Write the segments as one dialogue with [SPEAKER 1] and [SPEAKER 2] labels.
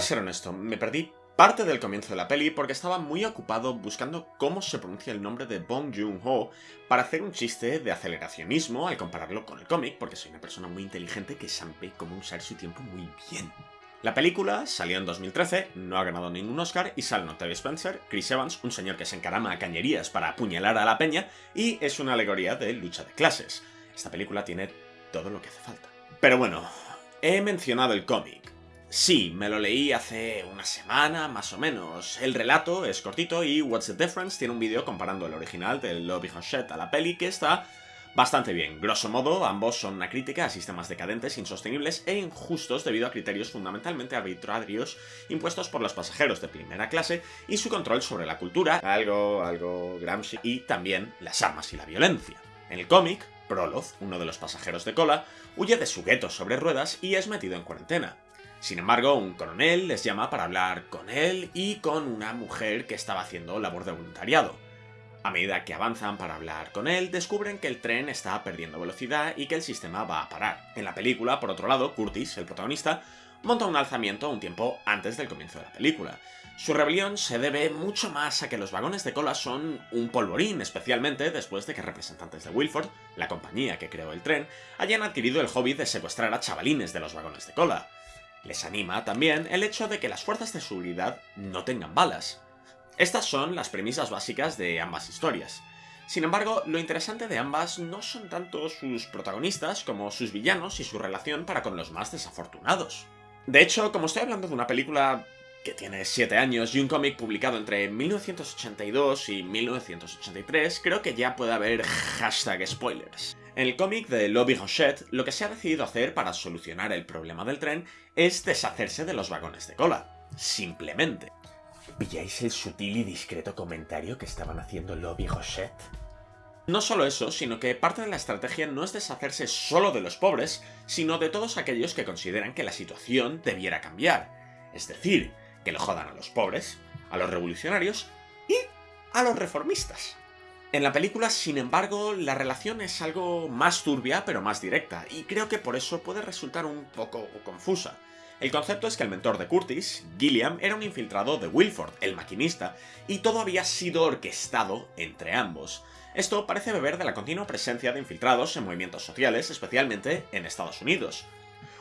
[SPEAKER 1] ser honesto, me perdí parte del comienzo de la peli porque estaba muy ocupado buscando cómo se pronuncia el nombre de Bong Joon-ho para hacer un chiste de aceleracionismo al compararlo con el cómic, porque soy una persona muy inteligente que sabe cómo usar su tiempo muy bien. La película salió en 2013, no ha ganado ningún Oscar y salen Octavia Spencer, Chris Evans, un señor que se encarama a cañerías para apuñalar a la peña y es una alegoría de lucha de clases. Esta película tiene todo lo que hace falta. Pero bueno, he mencionado el cómic. Sí, me lo leí hace una semana, más o menos. El relato es cortito y What's the Difference tiene un vídeo comparando el original del Lobby Hachette a la peli que está bastante bien. Grosso modo, ambos son una crítica a sistemas decadentes, insostenibles e injustos debido a criterios fundamentalmente arbitrarios impuestos por los pasajeros de primera clase y su control sobre la cultura, algo, algo Gramsci, y también las armas y la violencia. En el cómic, Prolov, uno de los pasajeros de cola, huye de su gueto sobre ruedas y es metido en cuarentena. Sin embargo, un coronel les llama para hablar con él y con una mujer que estaba haciendo labor de voluntariado. A medida que avanzan para hablar con él, descubren que el tren está perdiendo velocidad y que el sistema va a parar. En la película, por otro lado, Curtis, el protagonista, monta un alzamiento un tiempo antes del comienzo de la película. Su rebelión se debe mucho más a que los vagones de cola son un polvorín, especialmente después de que representantes de Wilford, la compañía que creó el tren, hayan adquirido el hobby de secuestrar a chavalines de los vagones de cola. Les anima también el hecho de que las fuerzas de seguridad no tengan balas. Estas son las premisas básicas de ambas historias. Sin embargo, lo interesante de ambas no son tanto sus protagonistas como sus villanos y su relación para con los más desafortunados. De hecho, como estoy hablando de una película que tiene 7 años y un cómic publicado entre 1982 y 1983, creo que ya puede haber hashtag spoilers. En el cómic de Lobby Rochette, lo que se ha decidido hacer para solucionar el problema del tren es deshacerse de los vagones de cola. Simplemente. ¿Pilláis el sutil y discreto comentario que estaban haciendo Lobby Rochette? No solo eso, sino que parte de la estrategia no es deshacerse solo de los pobres, sino de todos aquellos que consideran que la situación debiera cambiar. Es decir, que lo jodan a los pobres, a los revolucionarios y a los reformistas. En la película, sin embargo, la relación es algo más turbia, pero más directa, y creo que por eso puede resultar un poco confusa. El concepto es que el mentor de Curtis, Gilliam, era un infiltrado de Wilford, el maquinista, y todo había sido orquestado entre ambos. Esto parece beber de la continua presencia de infiltrados en movimientos sociales, especialmente en Estados Unidos.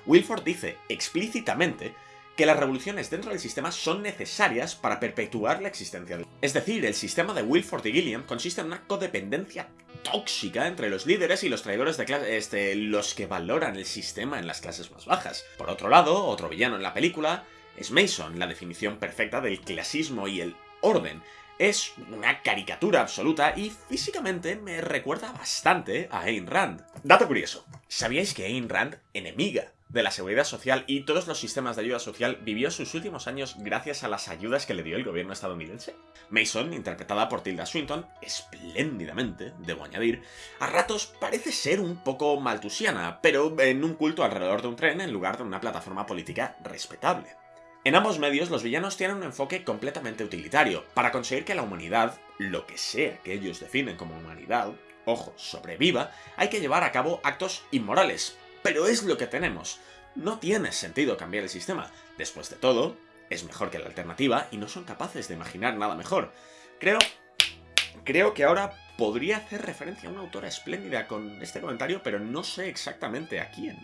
[SPEAKER 1] Wilford dice explícitamente que las revoluciones dentro del sistema son necesarias para perpetuar la existencia del... Es decir, el sistema de Wilford y Gilliam consiste en una codependencia tóxica entre los líderes y los traidores de clase, este, los que valoran el sistema en las clases más bajas. Por otro lado, otro villano en la película es Mason, la definición perfecta del clasismo y el orden. Es una caricatura absoluta y físicamente me recuerda bastante a Ayn Rand. Dato curioso, ¿sabíais que Ayn Rand, enemiga de la seguridad social y todos los sistemas de ayuda social vivió sus últimos años gracias a las ayudas que le dio el gobierno estadounidense. Mason, interpretada por Tilda Swinton, espléndidamente, debo añadir, a ratos parece ser un poco maltusiana, pero en un culto alrededor de un tren en lugar de una plataforma política respetable. En ambos medios, los villanos tienen un enfoque completamente utilitario, para conseguir que la humanidad, lo que sea que ellos definen como humanidad, ojo, sobreviva, hay que llevar a cabo actos inmorales, pero es lo que tenemos. No tiene sentido cambiar el sistema. Después de todo, es mejor que la alternativa y no son capaces de imaginar nada mejor. Creo... Creo que ahora podría hacer referencia a una autora espléndida con este comentario, pero no sé exactamente a quién.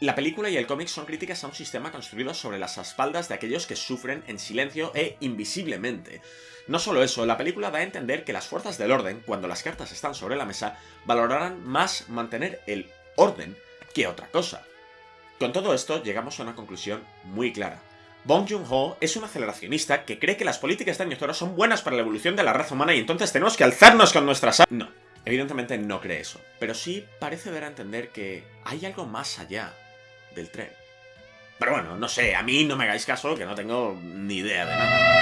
[SPEAKER 1] La película y el cómic son críticas a un sistema construido sobre las espaldas de aquellos que sufren en silencio e invisiblemente. No solo eso, la película da a entender que las fuerzas del orden, cuando las cartas están sobre la mesa, valorarán más mantener el orden que otra cosa. Con todo esto llegamos a una conclusión muy clara. Bong Joon-ho es un aceleracionista que cree que las políticas de años son buenas para la evolución de la raza humana y entonces tenemos que alzarnos con nuestras... No, evidentemente no cree eso, pero sí parece dar a entender que hay algo más allá del tren. Pero bueno, no sé, a mí no me hagáis caso, que no tengo ni idea de nada.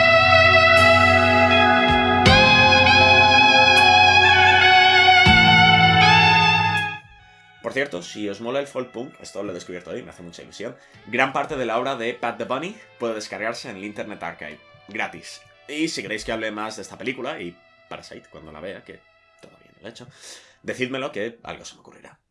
[SPEAKER 1] Cierto, si os mola el folk punk, esto lo he descubierto hoy, me hace mucha ilusión, gran parte de la obra de Pat the Bunny puede descargarse en el Internet Archive, gratis. Y si queréis que hable más de esta película, y Parasite cuando la vea, que todavía no lo he hecho, decídmelo que algo se me ocurrirá.